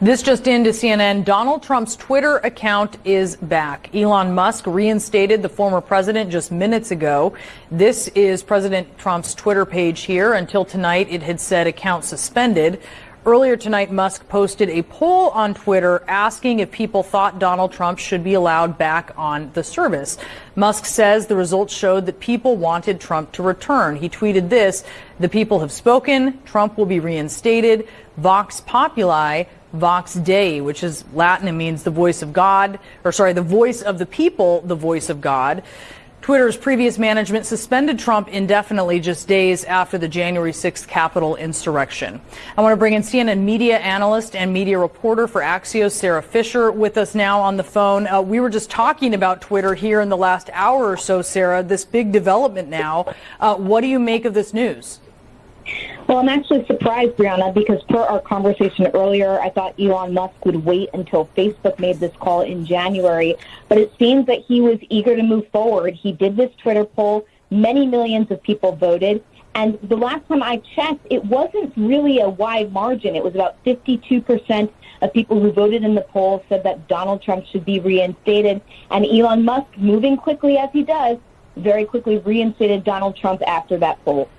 This just into CNN. Donald Trump's Twitter account is back. Elon Musk reinstated the former president just minutes ago. This is President Trump's Twitter page here. Until tonight, it had said account suspended. Earlier tonight, Musk posted a poll on Twitter asking if people thought Donald Trump should be allowed back on the service. Musk says the results showed that people wanted Trump to return. He tweeted this The people have spoken. Trump will be reinstated. Vox Populi Vox Dei, which is Latin and means the voice of God, or sorry, the voice of the people, the voice of God. Twitter's previous management suspended Trump indefinitely just days after the January 6th Capitol insurrection. I want to bring in CNN media analyst and media reporter for Axios, Sara Fischer, with us now on the phone. Uh, we were just talking about Twitter here in the last hour or so, Sara, this big development now. Uh, what do you make of this news? Well, I'm actually surprised, Brianna, because per our conversation earlier, I thought Elon Musk would wait until Facebook made this call in January. But it seems that he was eager to move forward. He did this Twitter poll. Many millions of people voted. And the last time I checked, it wasn't really a wide margin. It was about 52% of people who voted in the poll said that Donald Trump should be reinstated. And Elon Musk, moving quickly as he does, very quickly reinstated Donald Trump after that poll.